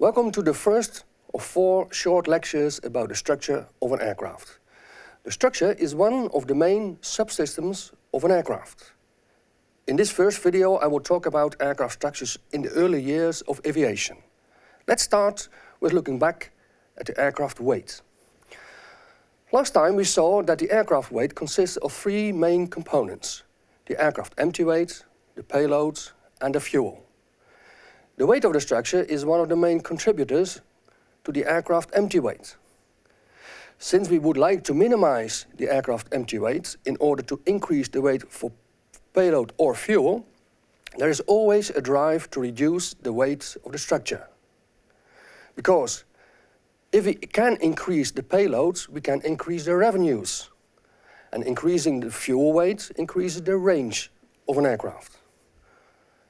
Welcome to the first of four short lectures about the structure of an aircraft. The structure is one of the main subsystems of an aircraft. In this first video I will talk about aircraft structures in the early years of aviation. Let's start with looking back at the aircraft weight. Last time we saw that the aircraft weight consists of three main components. The aircraft empty weight, the payload and the fuel. The weight of the structure is one of the main contributors to the aircraft empty weight. Since we would like to minimize the aircraft empty weight in order to increase the weight for payload or fuel, there is always a drive to reduce the weight of the structure. Because if we can increase the payloads, we can increase the revenues. And increasing the fuel weight increases the range of an aircraft.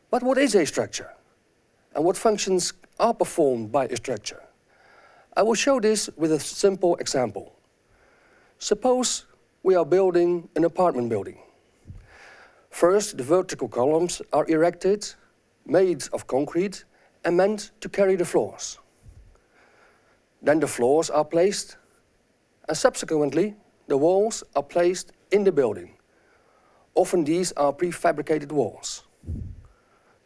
But what is a structure? And what functions are performed by a structure? I will show this with a simple example. Suppose we are building an apartment building. First, the vertical columns are erected, made of concrete and meant to carry the floors. Then the floors are placed and subsequently the walls are placed in the building. Often these are prefabricated walls.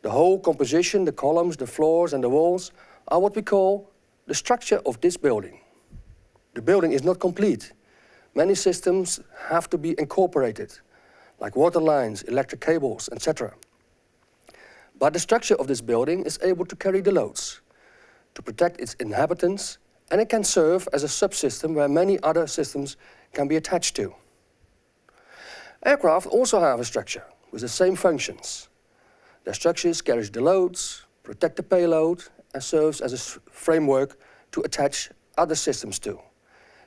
The whole composition, the columns, the floors and the walls are what we call the structure of this building. The building is not complete. Many systems have to be incorporated, like water lines, electric cables, etc. But the structure of this building is able to carry the loads, to protect its inhabitants and it can serve as a subsystem where many other systems can be attached to. Aircraft also have a structure with the same functions. Their structures carry the loads, protect the payload and serves as a framework to attach other systems to.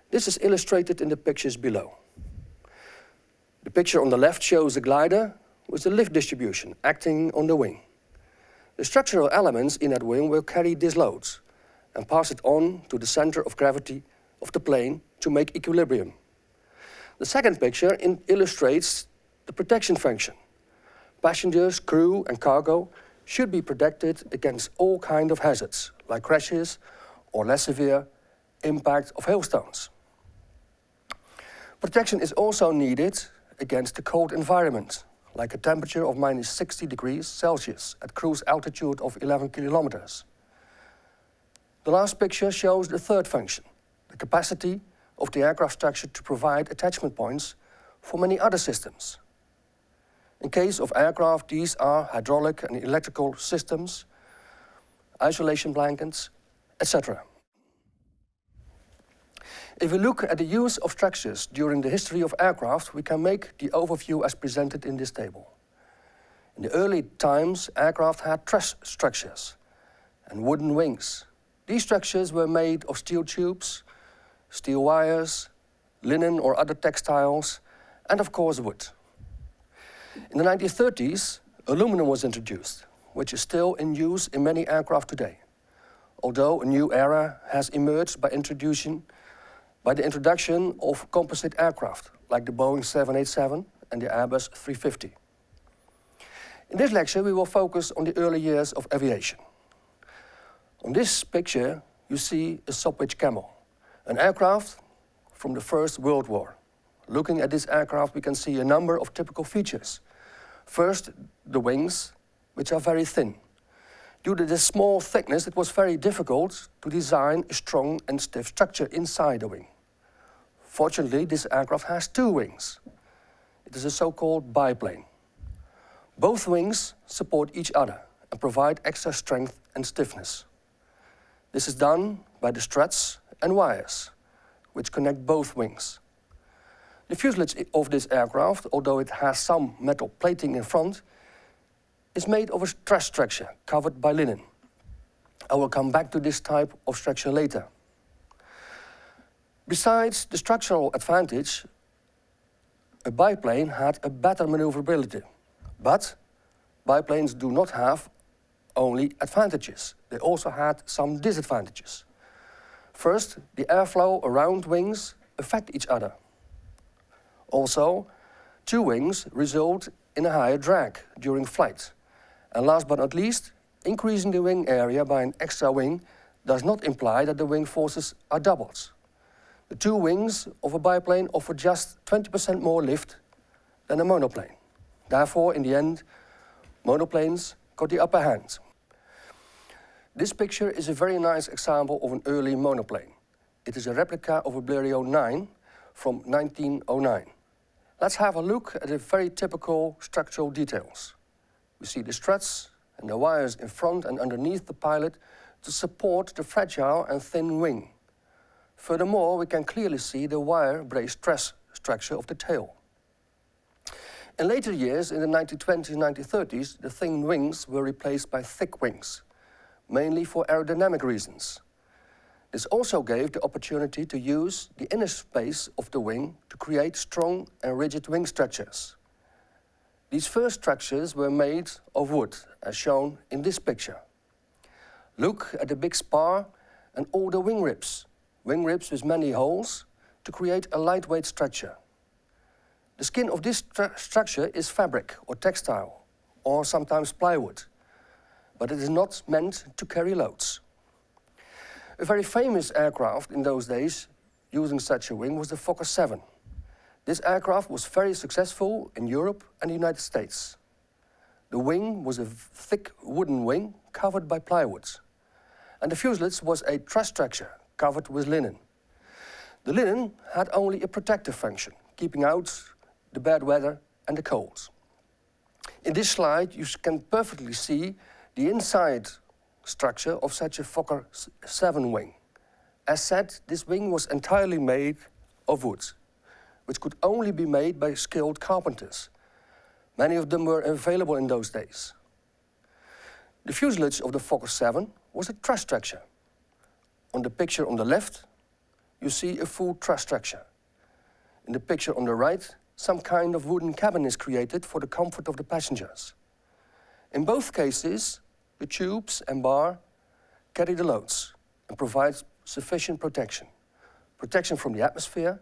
This is illustrated in the pictures below. The picture on the left shows a glider with the lift distribution acting on the wing. The structural elements in that wing will carry these loads and pass it on to the center of gravity of the plane to make equilibrium. The second picture illustrates the protection function. Passengers, crew and cargo should be protected against all kinds of hazards, like crashes or less severe impact of hailstones. Protection is also needed against the cold environment, like a temperature of minus 60 degrees Celsius at cruise altitude of 11 kilometers. The last picture shows the third function, the capacity of the aircraft structure to provide attachment points for many other systems. In case of aircraft, these are hydraulic and electrical systems, isolation blankets, etc. If we look at the use of structures during the history of aircraft, we can make the overview as presented in this table. In the early times, aircraft had truss structures and wooden wings, these structures were made of steel tubes, steel wires, linen or other textiles, and of course wood. In the 1930s, aluminum was introduced, which is still in use in many aircraft today, although a new era has emerged by, introduction, by the introduction of composite aircraft, like the Boeing 787 and the Airbus 350. In this lecture, we will focus on the early years of aviation. On this picture, you see a Sopwith Camel, an aircraft from the First World War. Looking at this aircraft, we can see a number of typical features. First, the wings, which are very thin. Due to the small thickness, it was very difficult to design a strong and stiff structure inside the wing. Fortunately, this aircraft has two wings. It is a so-called biplane. Both wings support each other and provide extra strength and stiffness. This is done by the struts and wires, which connect both wings. The fuselage of this aircraft, although it has some metal plating in front, is made of a truss structure covered by linen. I will come back to this type of structure later. Besides the structural advantage, a biplane had a better maneuverability. But biplanes do not have only advantages. They also had some disadvantages. First, the airflow around wings affect each other. Also, two wings result in a higher drag during flight. And last but not least, increasing the wing area by an extra wing does not imply that the wing forces are doubled. The two wings of a biplane offer just 20% more lift than a monoplane. Therefore, in the end, monoplanes got the upper hand. This picture is a very nice example of an early monoplane. It is a replica of a Blériot 9 from 1909. Let's have a look at the very typical structural details. We see the struts and the wires in front and underneath the pilot to support the fragile and thin wing. Furthermore, we can clearly see the wire brace truss structure of the tail. In later years, in the 1920s and 1930s, the thin wings were replaced by thick wings mainly for aerodynamic reasons. This also gave the opportunity to use the inner space of the wing to create strong and rigid wing structures. These first structures were made of wood, as shown in this picture. Look at the big spar and all the wing ribs, wing ribs with many holes, to create a lightweight structure. The skin of this stru structure is fabric or textile, or sometimes plywood but it is not meant to carry loads. A very famous aircraft in those days using such a wing was the Fokker 7. This aircraft was very successful in Europe and the United States. The wing was a thick wooden wing covered by plywood. And the fuselage was a truss structure covered with linen. The linen had only a protective function, keeping out the bad weather and the cold. In this slide you can perfectly see the inside structure of such a Fokker 7 wing. As said, this wing was entirely made of wood, which could only be made by skilled carpenters. Many of them were available in those days. The fuselage of the Fokker 7 was a truss structure. On the picture on the left, you see a full truss structure. In the picture on the right, some kind of wooden cabin is created for the comfort of the passengers. In both cases, the tubes and bar carry the loads and provide sufficient protection. Protection from the atmosphere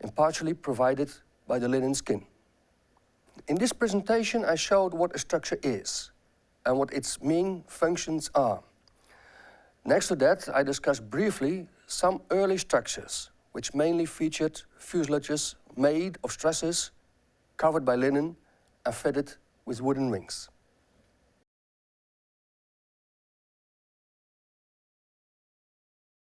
and partially provided by the linen skin. In this presentation I showed what a structure is and what its main functions are. Next to that I discussed briefly some early structures which mainly featured fuselages made of trusses covered by linen and fitted with wooden wings.